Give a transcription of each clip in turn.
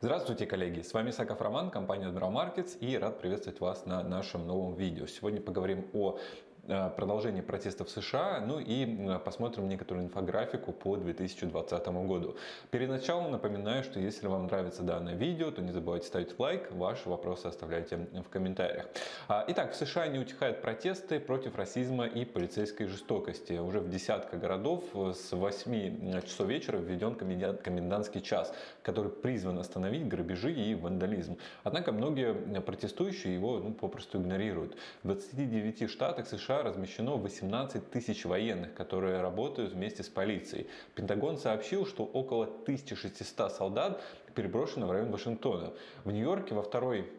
Здравствуйте, коллеги! С вами Саков Роман, компания Admiral Markets и рад приветствовать вас на нашем новом видео. Сегодня поговорим о продолжение протестов в США, ну и посмотрим некоторую инфографику по 2020 году. Перед началом напоминаю, что если вам нравится данное видео, то не забывайте ставить лайк, ваши вопросы оставляйте в комментариях. А, итак, в США не утихают протесты против расизма и полицейской жестокости. Уже в десятках городов с 8 часов вечера введен комендантский час, который призван остановить грабежи и вандализм. Однако многие протестующие его ну, попросту игнорируют. В 29 штатах США размещено 18 тысяч военных, которые работают вместе с полицией. Пентагон сообщил, что около 1600 солдат переброшено в район Вашингтона. В Нью-Йорке во второй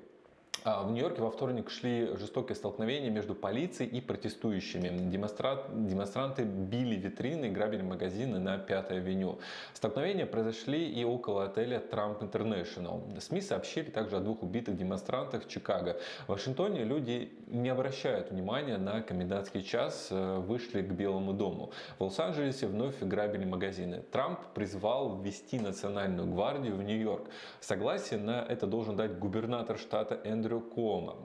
в Нью-Йорке во вторник шли жестокие столкновения между полицией и протестующими. Демонстранты били витрины и грабили магазины на 5 авеню. Столкновения произошли и около отеля Trump International. СМИ сообщили также о двух убитых демонстрантах в Чикаго. В Вашингтоне люди не обращают внимания на комендантский час, э, вышли к Белому дому. В Лос-Анджелесе вновь грабили магазины. Трамп призвал ввести национальную гвардию в Нью-Йорк. Согласие на это должен дать губернатор штата Эндрю Эндрю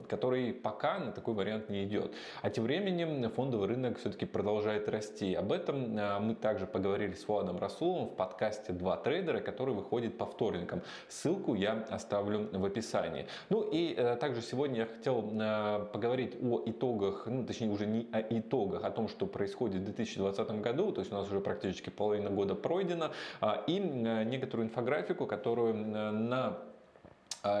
который пока на такой вариант не идет. А тем временем фондовый рынок все-таки продолжает расти. Об этом а, мы также поговорили с Владом Расуловым в подкасте «Два трейдера», который выходит по вторникам. Ссылку я оставлю в описании. Ну и э, также сегодня я хотел э, поговорить о итогах, ну точнее уже не о итогах, о том, что происходит в 2020 году, то есть у нас уже практически половина года пройдена, а, и э, некоторую инфографику, которую на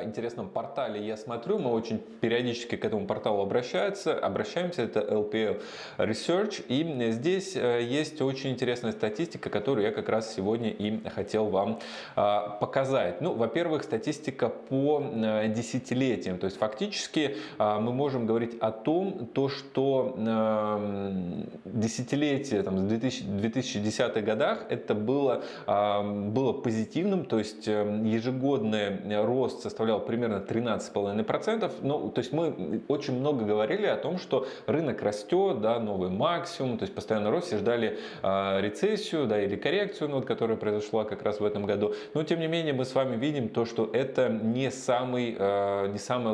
интересном портале я смотрю, мы очень периодически к этому порталу обращаются, обращаемся, это LPL Research, и здесь э, есть очень интересная статистика, которую я как раз сегодня и хотел вам а, показать. Ну, во-первых, статистика по э, десятилетиям, то есть фактически а, мы можем говорить о том, то, что эм, десятилетие там, в 2010-х годах это было, а, было позитивным, то есть эм, ежегодный рост составлял примерно 13,5%. Ну, то есть мы очень много говорили о том, что рынок растет, да, новый максимум, то есть постоянно рост, все ждали э, рецессию, да, или коррекцию, ну, вот, которая произошла как раз в этом году. Но тем не менее мы с вами видим то, что это не, самый, э, не самая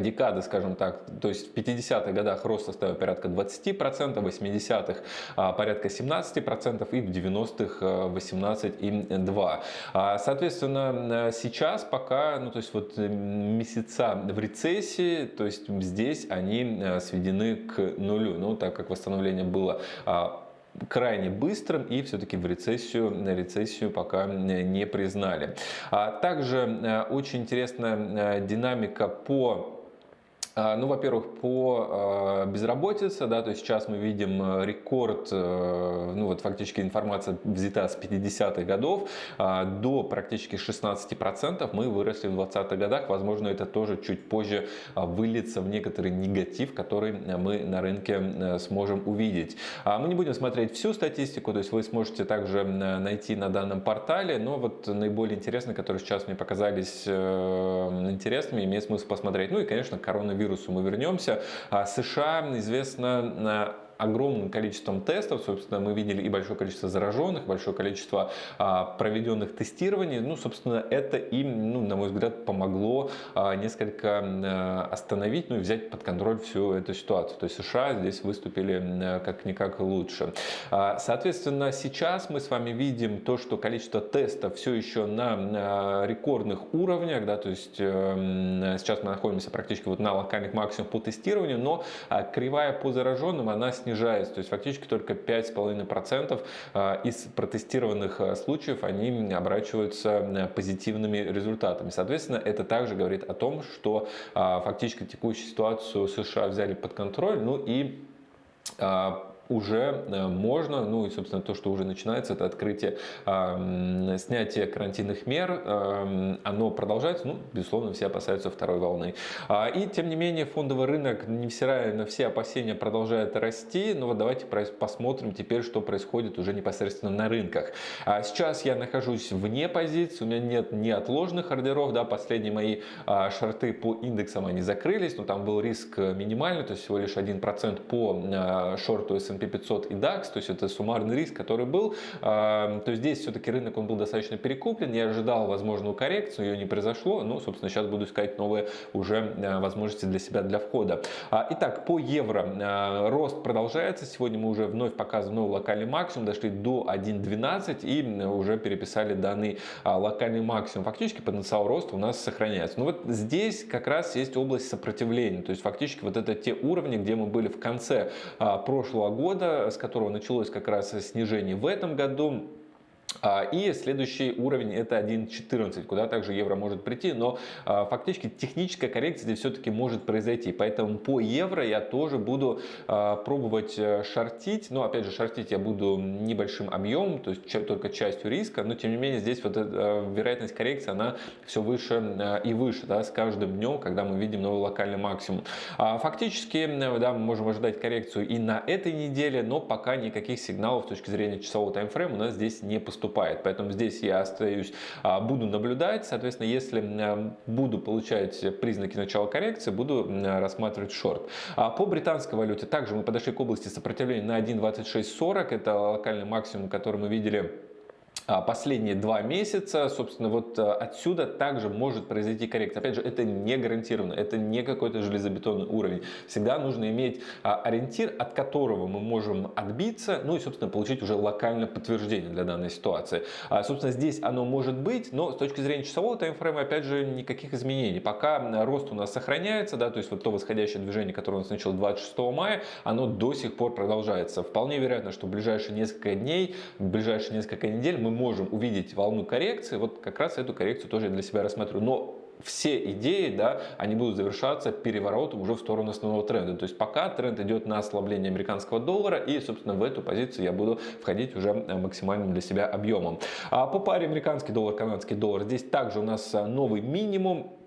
декады, скажем так, то есть в 50-х годах рост составил порядка 20%, в 80-х а, порядка 17% и в 90-х 18,2%. А, соответственно, сейчас пока, ну то есть вот э, месяца в рецессии, то есть здесь они э, сведены к нулю, ну так как восстановление было а, крайне быстрым и все-таки в рецессию, на рецессию пока не признали. Также э, очень интересная динамика по а, ну, во-первых, по а, безработице, да, то есть сейчас мы видим э, рекорд, э, ну вот фактически информация взята с 50-х годов, а, до практически 16% мы выросли в 20-х годах, возможно, это тоже чуть позже выльется в некоторый негатив, который мы на рынке э, сможем увидеть. Мы не будем смотреть всю статистику, то есть вы сможете также найти на данном портале, но вот наиболее интересные, которые сейчас мне показались интересными, имеет смысл посмотреть. Ну и, конечно, коронавирус вирусу мы вернемся. А США известно огромным количеством тестов, собственно, мы видели и большое количество зараженных, большое количество а, проведенных тестирований. Ну, собственно, это им, ну, на мой взгляд, помогло а, несколько а, остановить, ну и взять под контроль всю эту ситуацию. То есть США здесь выступили как-никак лучше. Соответственно, сейчас мы с вами видим то, что количество тестов все еще на, рекордных уровнях, да, то есть э, сейчас мы находимся практически вот на локальных максимумах по тестированию, но кривая по зараженным, она снижается снижается. То есть фактически только 5,5% а, из протестированных а, случаев они оборачиваются позитивными результатами. Соответственно, это также говорит о том, что а, фактически текущую ситуацию США взяли под контроль. Ну и уже э, можно, ну и, собственно, то, что уже начинается, это открытие, э, снятие карантинных мер, э, оно продолжается, ну, безусловно, все опасаются второй волны. А, и, тем не менее, фондовый рынок, невзирая на все опасения, продолжает расти, но вот давайте посмотрим теперь, что происходит уже непосредственно на рынках. А сейчас я нахожусь вне позиции, у меня нет неотложных ордеров, да, последние мои а, шорты по индексам, они закрылись, но там был риск минимальный, то есть всего лишь 1% по шорту S&P S&P 500 и DAX, то есть это суммарный риск, который был, то здесь все-таки рынок он был достаточно перекуплен, я ожидал возможную коррекцию, ее не произошло, ну, собственно, сейчас буду искать новые уже возможности для себя для входа. Итак, по евро рост продолжается, сегодня мы уже вновь показываем новый локальный максимум, дошли до 1.12 и уже переписали данный локальный максимум. Фактически потенциал роста у нас сохраняется. Но вот здесь как раз есть область сопротивления, то есть фактически вот это те уровни, где мы были в конце прошлого года, с которого началось как раз снижение в этом году. А, и следующий уровень это 1.14, куда также евро может прийти, но а, фактически техническая коррекция здесь все-таки может произойти. Поэтому по евро я тоже буду а, пробовать э, шортить. Но опять же, шортить я буду небольшим объемом, то есть только частью риска. Но тем не менее, здесь вот эта вероятность коррекции, она все выше и выше да, с каждым днем, когда мы видим новый локальный максимум. Фактически, да, мы можем ожидать коррекцию и на этой неделе, но пока никаких сигналов с точки зрения часового таймфрейма у нас здесь не поступает поступает. Поэтому здесь я остаюсь, а, буду наблюдать. Соответственно, если а, буду получать признаки начала коррекции, буду рассматривать шорт. А по британской валюте также мы подошли к области сопротивления на 1.2640. Это локальный максимум, который мы видели а, последние два месяца, собственно, вот э, отсюда также может произойти коррекция. Опять же, это не гарантированно, это не какой-то железобетонный уровень. Всегда нужно иметь а, ориентир, от которого мы можем отбиться, ну и, собственно, получить уже локальное подтверждение для данной ситуации. А, собственно, здесь оно может быть, но с точки зрения часового таймфрейма, опять же, никаких изменений. Пока рост у нас сохраняется, да, то есть вот то восходящее движение, которое у нас началось 26 мая, оно до сих пор продолжается. Вполне вероятно, что в ближайшие несколько дней, в ближайшие несколько недель мы можем увидеть волну коррекции, вот как раз эту коррекцию тоже я для себя рассматриваю. Но все идеи, да, они будут завершаться переворотом уже в сторону основного тренда. То есть пока тренд идет на ослабление американского доллара, и, собственно, в эту позицию я буду входить уже максимальным для себя объемом. А по паре американский доллар, канадский доллар, здесь также у нас новый минимум.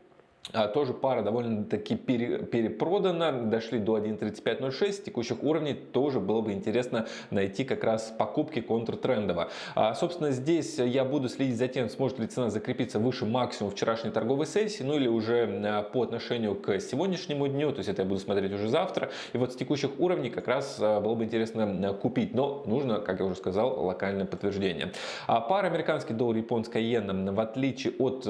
А, тоже пара довольно-таки пере, перепродана, дошли до 1.3506, текущих уровней тоже было бы интересно найти как раз покупки контртрендово. А, собственно, здесь я буду следить за тем, сможет ли цена закрепиться выше максимума вчерашней торговой сессии, ну или уже а, по отношению к сегодняшнему дню, то есть это я буду смотреть уже завтра. И вот с текущих уровней как раз а, было бы интересно купить, но нужно, как я уже сказал, локальное подтверждение. А пара американский доллар, японская иена, в отличие от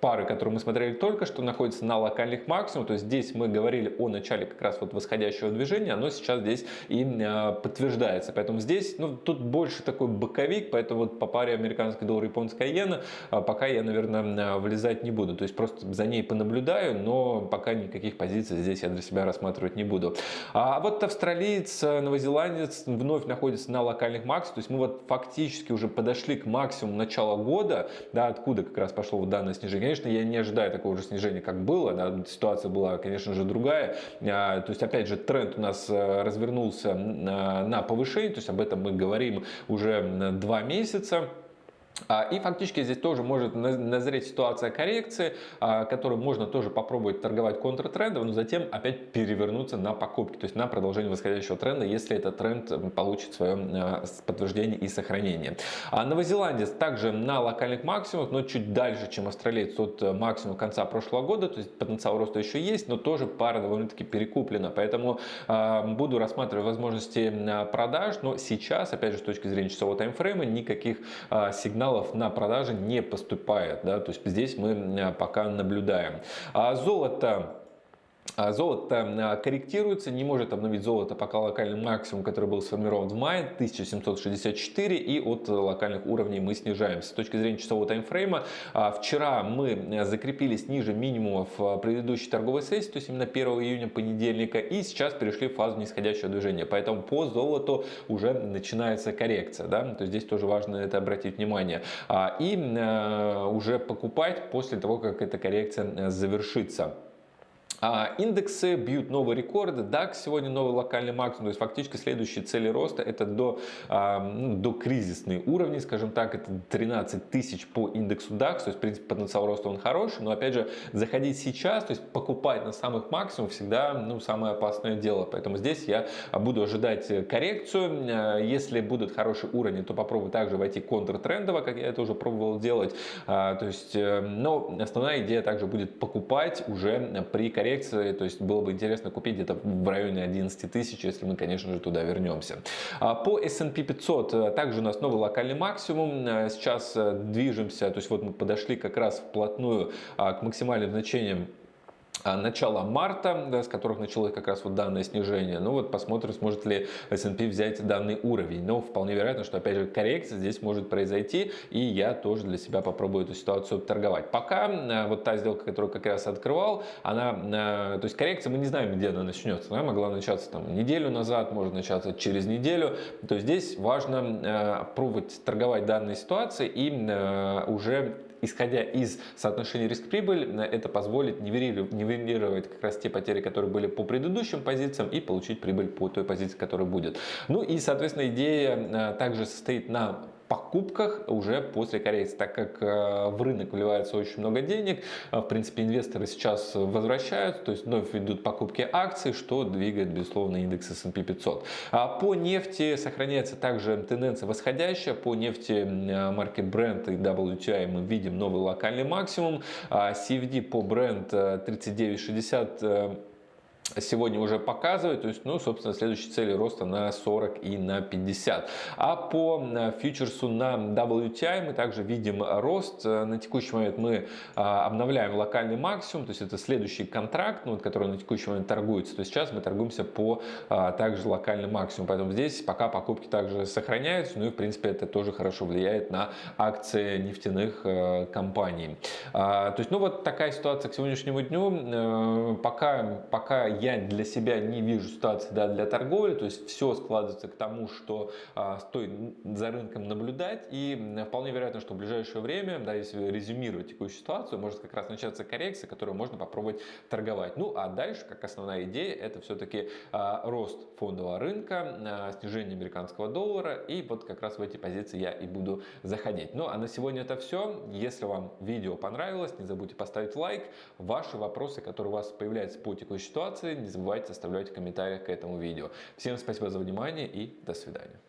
пары, которые мы смотрели только что, находятся на локальных максимумах. То есть здесь мы говорили о начале как раз вот восходящего движения, оно сейчас здесь и а, подтверждается. Поэтому здесь, ну, тут больше такой боковик, поэтому вот по паре американский доллар, японская иена, а, пока я, наверное, влезать не буду. То есть просто за ней понаблюдаю, но пока никаких позиций здесь я для себя рассматривать не буду. А вот австралиец, новозеландец вновь находится на локальных максимумах. То есть мы вот фактически уже подошли к максимуму начала года, да, откуда как раз пошло вот данное снижение. Конечно, я не ожидаю такого же снижения, как было. Да, ситуация была, конечно же, другая. А, то есть, опять же, тренд у нас э, развернулся на повышение. То есть, об этом мы говорим уже два месяца. А, и фактически здесь тоже может назреть ситуация коррекции, а, которую можно тоже попробовать торговать контртрендом, но затем опять перевернуться на покупки, то есть на продолжение восходящего тренда, если этот тренд получит свое а, подтверждение и сохранение. Новозеландец также на локальных максимумах, но чуть дальше, чем австралиец от э, максимума конца прошлого года, то есть потенциал роста еще есть, но тоже пара довольно-таки перекуплена, поэтому буду рассматривать возможности продаж, но сейчас, опять же, с точки зрения часового таймфрейма, никаких сигналов сигналов на продаже не поступает. Да? То есть здесь мы пока наблюдаем. А золото золото а, корректируется, не может обновить золото пока локальный максимум, который был сформирован в мае, 1764, и от локальных уровней мы снижаемся. С точки зрения часового таймфрейма, а, вчера мы закрепились ниже минимумов предыдущей торговой сессии, то есть именно 1 июня понедельника, и сейчас перешли в фазу нисходящего движения. Поэтому по золоту уже начинается коррекция, да? то есть здесь тоже важно это обратить внимание. И уже покупать после того, как эта коррекция завершится. А индексы бьют новые рекорды. DAX сегодня новый локальный максимум. То есть фактически следующие цели роста это до, а, ну, до кризисные уровни, скажем так. Это 13 тысяч по индексу DAX. То есть в принципе потенциал роста он хороший. Но опять же заходить сейчас, то есть покупать на самых максимумах всегда ну, самое опасное дело. Поэтому здесь я буду ожидать коррекцию. А, если будут хорошие уровни, то попробую также войти контртрендово, как я это уже пробовал делать. А, то есть, э, но основная идея также будет покупать уже при коррекции коррекции, то есть было бы интересно купить где-то в районе 11 тысяч, если мы, конечно же, туда вернемся. А, по S&P 500 также у нас новый локальный максимум, сейчас движемся, то есть вот мы подошли как раз вплотную к максимальным значениям а, начала марта, да, с которых началось как раз вот данное снижение. Ну вот посмотрим, сможет ли S&P взять данный уровень. Но вполне вероятно, что опять же коррекция здесь может произойти, и я тоже для себя попробую эту ситуацию торговать. Пока а, вот та сделка, которую как раз открывал, она, а, то есть коррекция, мы не знаем, где она начнется. Она могла начаться там неделю назад, может начаться через неделю. То есть здесь важно пробовать торговать данной ситуации и уже исходя из соотношения риск-прибыль, это позволит нивелировать как раз те потери, которые были по предыдущим позициям и получить прибыль по той позиции, которая будет. Ну и, соответственно, идея э, также состоит на покупках уже после коррекции, так как э, в рынок вливается очень много денег, э, в принципе инвесторы сейчас возвращаются, то есть вновь ведут покупки акций, что двигает безусловно индекс S&P 500. А по нефти сохраняется также тенденция восходящая, по нефти марки Brent и WTI мы видим новый локальный максимум, а CFD по Brent 39.60 сегодня уже показывает, то есть, ну, собственно, следующие цели роста на 40 и на 50. А по э, фьючерсу на WTI мы также видим рост. Э, на текущий момент мы а, обновляем локальный максимум, то есть это следующий контракт, ну, который на текущий момент торгуется. То есть сейчас мы торгуемся по а, также локальному максимуму, поэтому здесь пока покупки также сохраняются, ну и в принципе это тоже хорошо влияет на акции нефтяных э, компаний. А, то есть, ну вот такая ситуация к сегодняшнему дню. Пока, пока я для себя не вижу ситуации да, для торговли, то есть все складывается к тому, что а, стоит за рынком наблюдать, и вполне вероятно, что в ближайшее время, да, если резюмировать текущую ситуацию, может как раз начаться коррекция, которую можно попробовать торговать. Ну а дальше, как основная идея, это все-таки а, рост фондового рынка, а, снижение американского доллара, и вот как раз в эти позиции я и буду заходить. Ну а на сегодня это все. Если вам видео понравилось, не забудьте поставить лайк. Ваши вопросы, которые у вас появляются по текущей ситуации, не забывайте оставлять в комментариях к этому видео. Всем спасибо за внимание и до свидания.